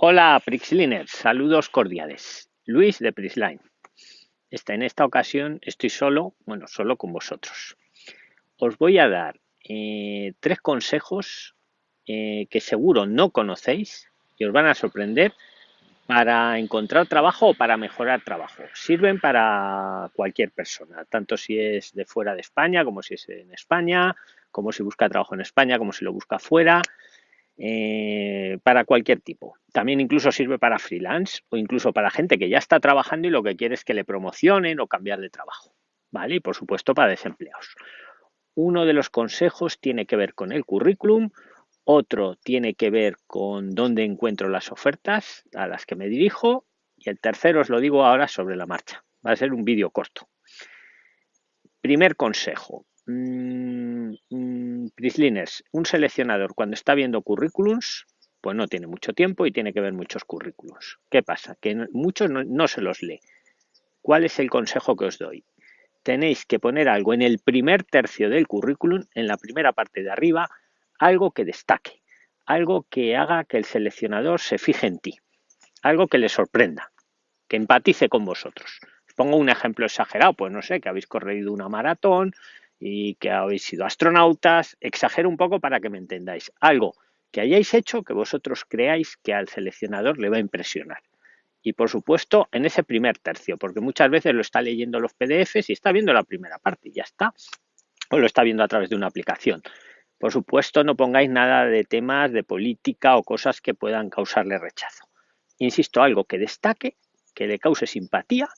Hola Prixliners, saludos cordiales. Luis de Prisline. Esta, en esta ocasión estoy solo, bueno, solo con vosotros. Os voy a dar eh, tres consejos eh, que seguro no conocéis y os van a sorprender para encontrar trabajo o para mejorar trabajo. Sirven para cualquier persona, tanto si es de fuera de España como si es en España, como si busca trabajo en España, como si lo busca fuera eh, para cualquier tipo. También incluso sirve para freelance o incluso para gente que ya está trabajando y lo que quiere es que le promocionen o cambiar de trabajo. ¿Vale? Y por supuesto para desempleados. Uno de los consejos tiene que ver con el currículum, otro tiene que ver con dónde encuentro las ofertas a las que me dirijo y el tercero os lo digo ahora sobre la marcha. Va a ser un vídeo corto. Primer consejo. Mm, mm, Prisliners, un seleccionador cuando está viendo currículums, pues no tiene mucho tiempo y tiene que ver muchos currículums. ¿Qué pasa? Que muchos no, se los lee. ¿Cuál es el consejo que os doy? Tenéis que poner algo en el primer tercio del currículum, en la primera parte de arriba, algo que destaque, algo que haga que el seleccionador se fije en ti, algo que le sorprenda, que empatice con vosotros. Os pongo un ejemplo exagerado, pues no sé, que habéis corrido una maratón, y que habéis sido astronautas. Exagero un poco para que me entendáis. Algo que hayáis hecho que vosotros creáis que al seleccionador le va a impresionar. Y por supuesto, en ese primer tercio, porque muchas veces lo está leyendo los PDFs y está viendo la primera parte y ya está. O lo está viendo a través de una aplicación. Por supuesto, no pongáis nada de temas de política o cosas que puedan causarle rechazo. Insisto, algo que destaque, que le cause simpatía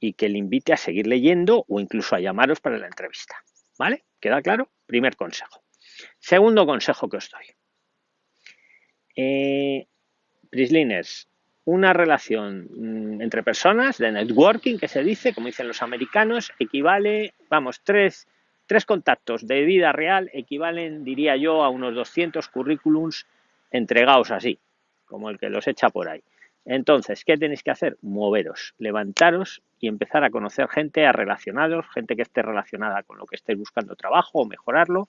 y que le invite a seguir leyendo o incluso a llamaros para la entrevista. ¿Vale? ¿Queda claro? Primer consejo. Segundo consejo que os doy. Eh, Prisliners, una relación mm, entre personas de networking que se dice, como dicen los americanos, equivale, vamos, tres, tres contactos de vida real equivalen, diría yo, a unos 200 currículums entregados así, como el que los echa por ahí. Entonces, ¿qué tenéis que hacer? Moveros, levantaros y empezar a conocer gente, a relacionaros, gente que esté relacionada con lo que estéis buscando trabajo o mejorarlo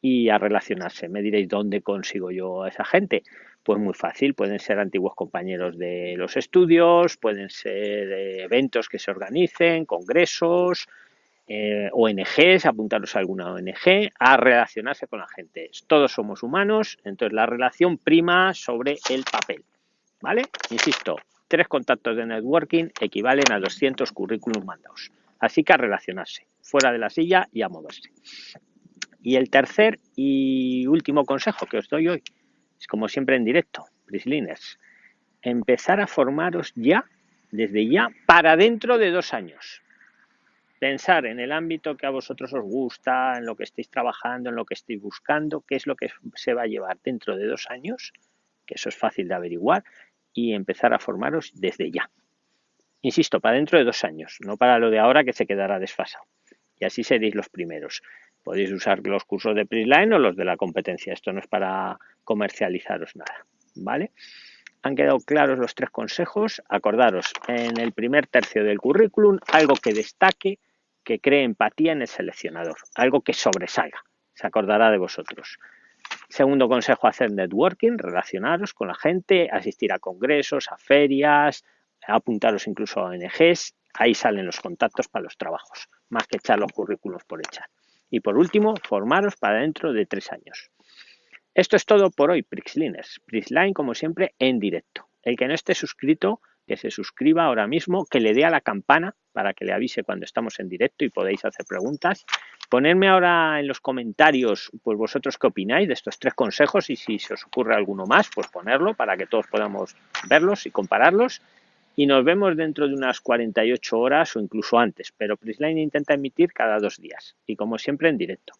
y a relacionarse. Me diréis, ¿dónde consigo yo a esa gente? Pues muy fácil, pueden ser antiguos compañeros de los estudios, pueden ser eventos que se organicen, congresos, eh, ONGs, apuntaros a alguna ONG, a relacionarse con la gente. Todos somos humanos, entonces la relación prima sobre el papel. ¿Vale? Insisto, tres contactos de networking equivalen a 200 currículums mandados. Así que a relacionarse, fuera de la silla y a moverse. Y el tercer y último consejo que os doy hoy es como siempre en directo, Prisliners, empezar a formaros ya, desde ya, para dentro de dos años. Pensar en el ámbito que a vosotros os gusta, en lo que estéis trabajando, en lo que estéis buscando, qué es lo que se va a llevar dentro de dos años, que eso es fácil de averiguar, y empezar a formaros desde ya. Insisto, para dentro de dos años, no para lo de ahora que se quedará desfasado. Y así seréis los primeros. Podéis usar los cursos de Prisline o los de la competencia. Esto no es para comercializaros nada. ¿Vale? Han quedado claros los tres consejos. Acordaros, en el primer tercio del currículum, algo que destaque, que cree empatía en el seleccionador, algo que sobresalga. Se acordará de vosotros. Segundo consejo, hacer networking, relacionaros con la gente, asistir a congresos, a ferias, apuntaros incluso a ONGs, ahí salen los contactos para los trabajos, más que echar los currículos por echar. Y por último, formaros para dentro de tres años. Esto es todo por hoy, Prixliners. Prixline, como siempre, en directo. El que no esté suscrito, que se suscriba ahora mismo, que le dé a la campana para que le avise cuando estamos en directo y podéis hacer preguntas. Ponerme ahora en los comentarios, pues vosotros qué opináis de estos tres consejos y si se os ocurre alguno más, pues ponerlo para que todos podamos verlos y compararlos. Y nos vemos dentro de unas 48 horas o incluso antes, pero Prisline intenta emitir cada dos días y como siempre en directo.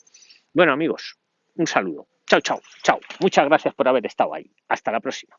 Bueno amigos, un saludo. Chao, chao, chao. Muchas gracias por haber estado ahí. Hasta la próxima.